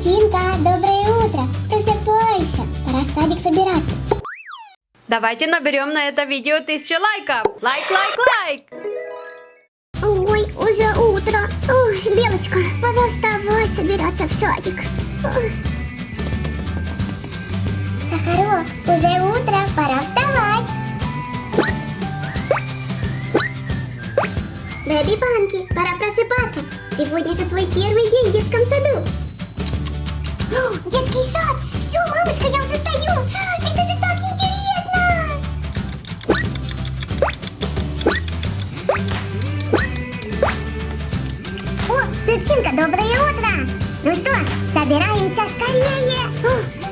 Перчинка, доброе утро! Просыпайся! Пора в садик собираться. Давайте наберем на это видео тысячу лайков. Лайк, лайк, лайк. Ой, уже утро. Ой, Белочка, пора вставать, собираться в садик. Ой. Сахарок, уже утро, пора вставать. Бэби Банки, пора просыпаться. Сегодня же твой первый день в детском саду. Детский сад! Все, мамочка, я уже стою! Это же так интересно! О, Перчинка, доброе утро! Ну что, собираемся скорее!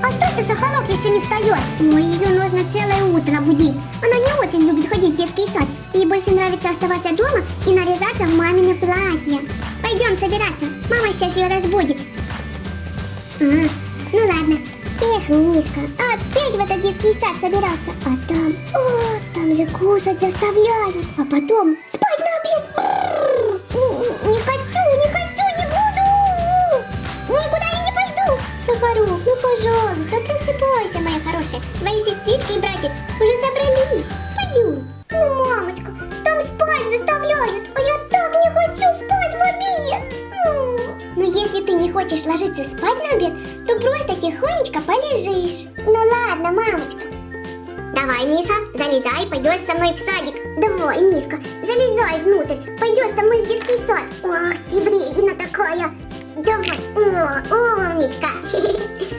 А что это Сахарок еще не встает? Ой, ее нужно целое утро будить. Она не очень любит ходить в детский сад. Ей больше нравится оставаться дома и наряжаться в мамино платье. Пойдем собираться. Мама сейчас ее разбудит. А, ну ладно. Эх, Миска, опять в этот детский сад собираться. А там, о, там же кушать заставляют. А потом спать на обед. Не хочу, не хочу, не буду. Никуда я не пойду. Сахарок, ну пожалуйста, просыпайся, моя хорошая. Твои сестрички и братик уже собрались. Пойдем. Ложиться спать на обед, то просто тихонечко полежишь. Ну ладно, мамочка. Давай, Миса, залезай, пойдешь со мной в садик. Давай, Миска, залезай внутрь, пойдешь со мной в детский сад. Ах, ты вредина такая. Давай, о, умничка.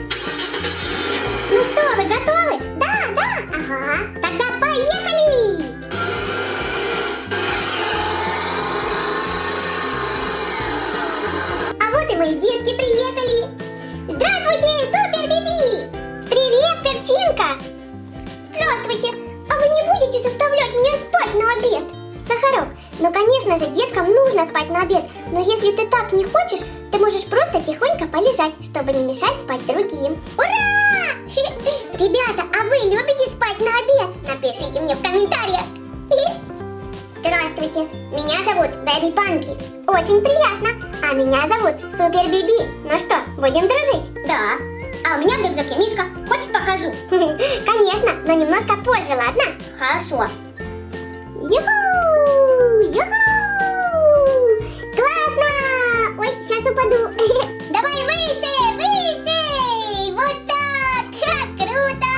Сахарок, ну конечно же, деткам нужно спать на обед, но если ты так не хочешь, ты можешь просто тихонько полежать, чтобы не мешать спать другим. Ура! Ребята, а вы любите спать на обед? Напишите мне в комментариях. Здравствуйте, меня зовут Бэби Панки. Очень приятно. А меня зовут Супер Биби. Ну что, будем дружить? Да. А у меня в рюкзаке миска. Хочешь покажу? Конечно, но немножко позже, ладно? Хорошо. Юху! Юху! Классно! Ой, сейчас упаду. Давай выше, выше! Вот так! Ха, круто!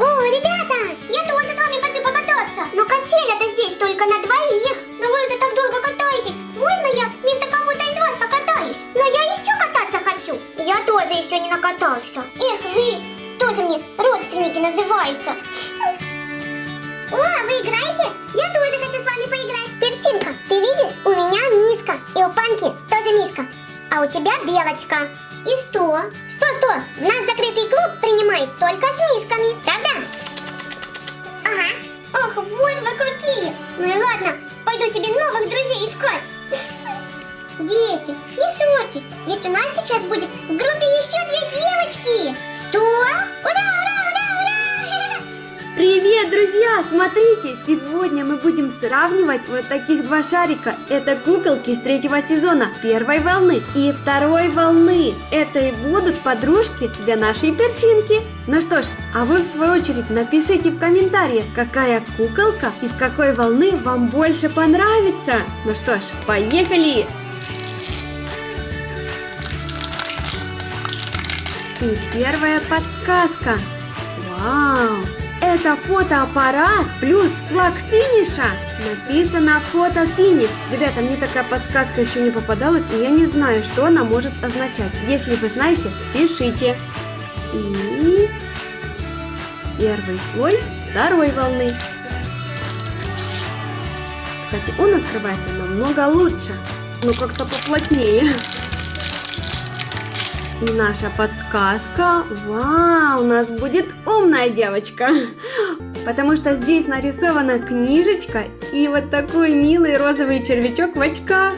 О, ребята, я тоже с вами хочу покататься. Но качель это здесь только на двоих. Но вы уже так долго катаетесь. Можно я вместо кого-то из вас покатаюсь? Но я еще кататься хочу. Я тоже еще не накатался. Эх, вы тоже мне родственники называются. О, вы играете? Я тоже хочу с вами поиграть. Перчинка, ты видишь? У меня миска. И у Панки тоже миска. А у тебя белочка. И что? Что, что? В нас закрытый клуб принимает только с мисками. Правда? Ага. Ох, вот вы какие. Ну и ладно, пойду себе новых друзей искать. Дети, не ссорьтесь, ведь у нас сейчас будет в группе еще две девочки. Что? Ура! Привет, друзья! Смотрите, сегодня мы будем сравнивать вот таких два шарика. Это куколки с третьего сезона, первой волны и второй волны. Это и будут подружки для нашей перчинки. Ну что ж, а вы в свою очередь напишите в комментариях, какая куколка из какой волны вам больше понравится. Ну что ж, поехали! И первая подсказка. Вау! Это фотоаппарат плюс флаг финиша. Написано фото финиш. Ребята, мне такая подсказка еще не попадалась, и я не знаю, что она может означать. Если вы знаете, пишите. И первый слой второй волны. Кстати, он открывается намного лучше, но как-то поплотнее. И наша подсказка, вау, у нас будет умная девочка, потому что здесь нарисована книжечка и вот такой милый розовый червячок в очках.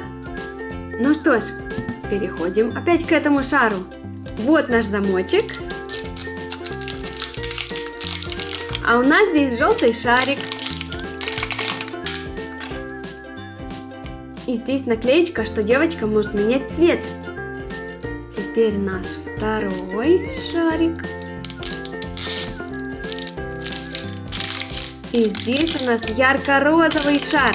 Ну что ж, переходим опять к этому шару. Вот наш замочек. А у нас здесь желтый шарик. И здесь наклеечка, что девочка может менять цвет. Теперь наш второй шарик. И здесь у нас ярко-розовый шар.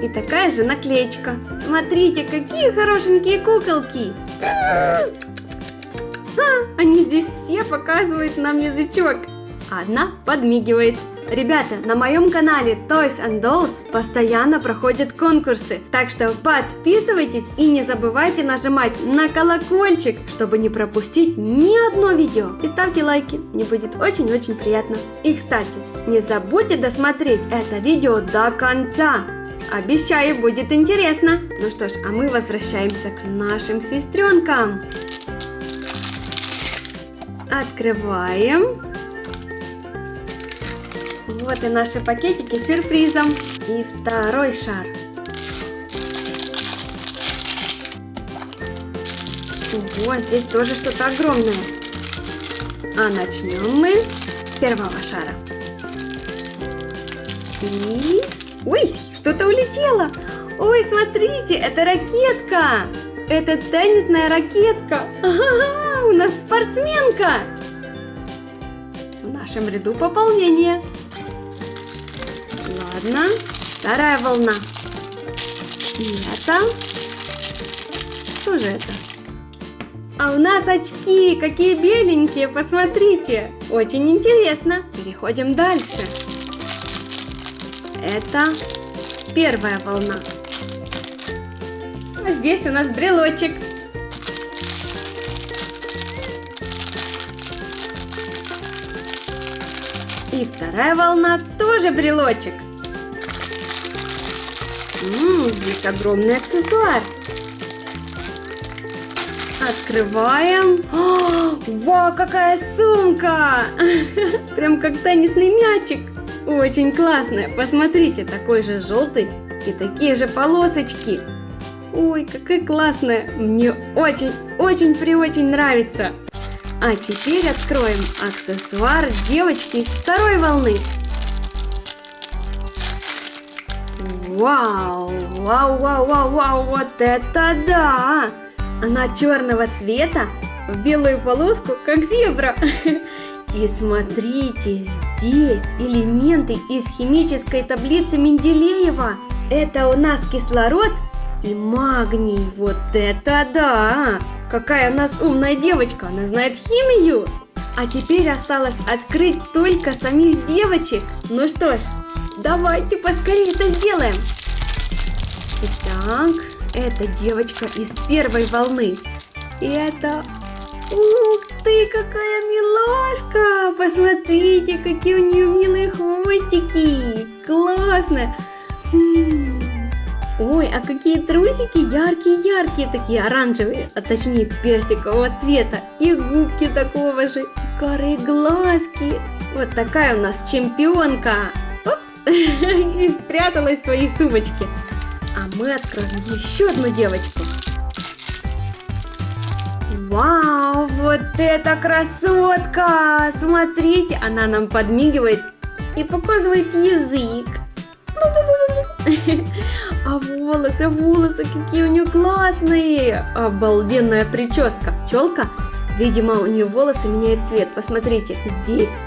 И такая же наклеечка. Смотрите, какие хорошенькие куколки. А, они здесь все показывают нам язычок. Одна подмигивает. Ребята, на моем канале Toys and Dolls постоянно проходят конкурсы, так что подписывайтесь и не забывайте нажимать на колокольчик, чтобы не пропустить ни одно видео. И ставьте лайки, мне будет очень-очень приятно. И кстати, не забудьте досмотреть это видео до конца. Обещаю, будет интересно. Ну что ж, а мы возвращаемся к нашим сестренкам. Открываем. Вот и наши пакетики с сюрпризом. И второй шар. Ого, здесь тоже что-то огромное. А начнем мы с первого шара. И... Ой, что-то улетело. Ой, смотрите, это ракетка. Это теннисная ракетка. Ага, у нас спортсменка. В нашем ряду пополнение. Ладно, вторая волна. И это... Что же это? А у нас очки, какие беленькие, посмотрите. Очень интересно. Переходим дальше. Это первая волна. А здесь у нас брелочек. И вторая волна тоже брелочек. Ммм, здесь огромный аксессуар. Открываем. О, вау, какая сумка! Прям как теннисный мячик. Очень классная. Посмотрите, такой же желтый и такие же полосочки. Ой, какая классная. Мне очень-очень-преочень нравится. А теперь откроем аксессуар девочки второй волны. Вау, вау, вау, вау, вау, вот это да! Она черного цвета, в белую полоску, как зебра. И смотрите, здесь элементы из химической таблицы Менделеева. Это у нас кислород и магний. Вот это да! Какая у нас умная девочка, она знает химию. А теперь осталось открыть только самих девочек. Ну что ж, давайте поскорее это сделаем. Итак, это девочка из первой волны. И это... Ух ты, какая милашка! Посмотрите, какие у нее милые хвостики! Классно! Ой, а какие трусики яркие-яркие, такие оранжевые, а точнее персикового цвета. И губки такого же, и карые глазки. Вот такая у нас чемпионка. И спряталась в своей сумочке. А мы откроем еще одну девочку. Вау, вот это красотка! Смотрите, она нам подмигивает и показывает язык. А волосы, волосы, какие у нее классные! Обалденная прическа. Пчелка, видимо, у нее волосы меняют цвет. Посмотрите, здесь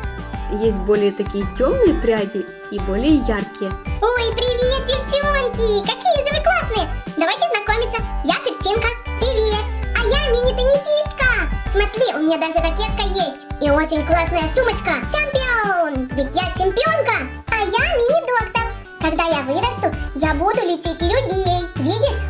есть более такие темные пряди и более яркие. Ой, привет, девчонки! Какие же вы классные! Давайте знакомиться. Я Картинка. Привет! А я мини-теннисистка. Смотри, у меня даже ракетка есть. И очень классная сумочка. Чемпион! Ведь я чемпионка, а я мини-доктор. Когда я вырасту, я буду лечить людей. Видишь,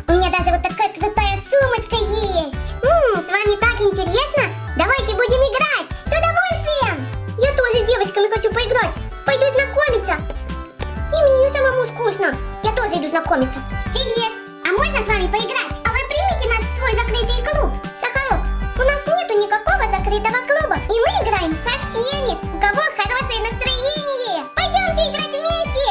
Я тоже иду знакомиться. Привет. А можно с вами поиграть? А вы примете нас в свой закрытый клуб? Сахарок, у нас нету никакого закрытого клуба. И мы играем со всеми, у кого хорошее настроение. Пойдемте играть вместе.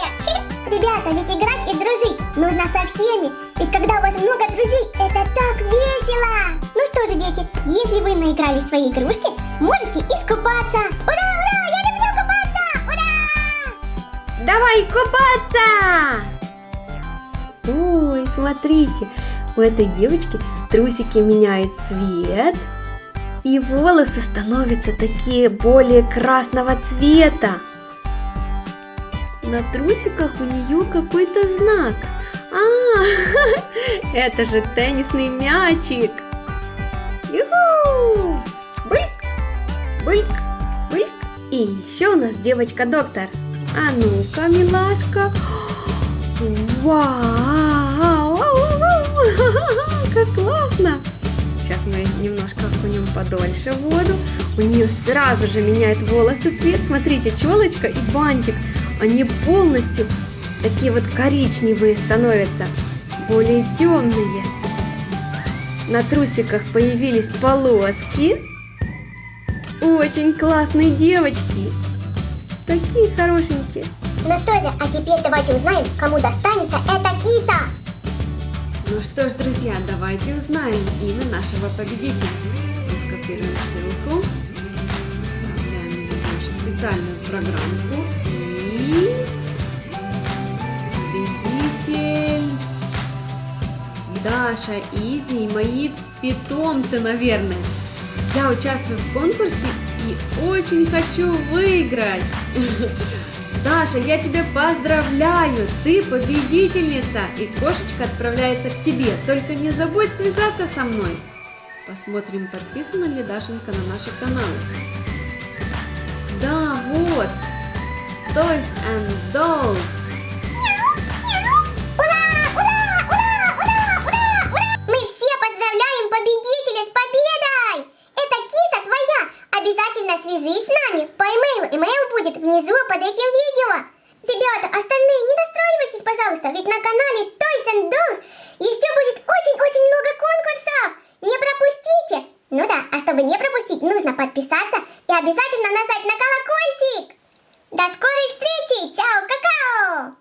Ребята, ведь играть и дружить нужно со всеми. Ведь когда у вас много друзей, это так весело. Ну что же, дети, если вы наиграли свои игрушки, можете искупаться. Ура, ура, я люблю купаться. Ура! Давай купаться! Ой, смотрите, у этой девочки трусики меняют цвет, и волосы становятся такие более красного цвета. На трусиках у нее какой-то знак. А, это же теннисный мячик. Юху! Бык, бык, бык. И еще у нас девочка-доктор. А ну-ка, милашка. Вау! Как классно! Сейчас мы немножко окунем подольше воду. У нее сразу же меняет волосы цвет. Смотрите, челочка и бантик. Они полностью такие вот коричневые становятся. Более темные. На трусиках появились полоски. Очень классные девочки. Такие хорошенькие. Ну что же, а теперь давайте узнаем, кому достанется эта киса. Ну что ж, друзья, давайте узнаем имя нашего победителя. Скопируем ссылку, вставляем нашу специальную программку и победитель Даша, Изи и мои питомцы, наверное. Я участвую в конкурсе и очень хочу выиграть. Даша, я тебя поздравляю, ты победительница, и кошечка отправляется к тебе. Только не забудь связаться со мной. Посмотрим, подписана ли Дашенька на наши каналы. Да, вот, Toys and Dolls. Свяжись с нами по имейлу. Имейл будет внизу под этим видео. Ребята, остальные не расстраивайтесь, пожалуйста, ведь на канале Toys and Dolls еще будет очень-очень много конкурсов. Не пропустите! Ну да, а чтобы не пропустить, нужно подписаться и обязательно нажать на колокольчик. До скорой встречи! Чао, какао!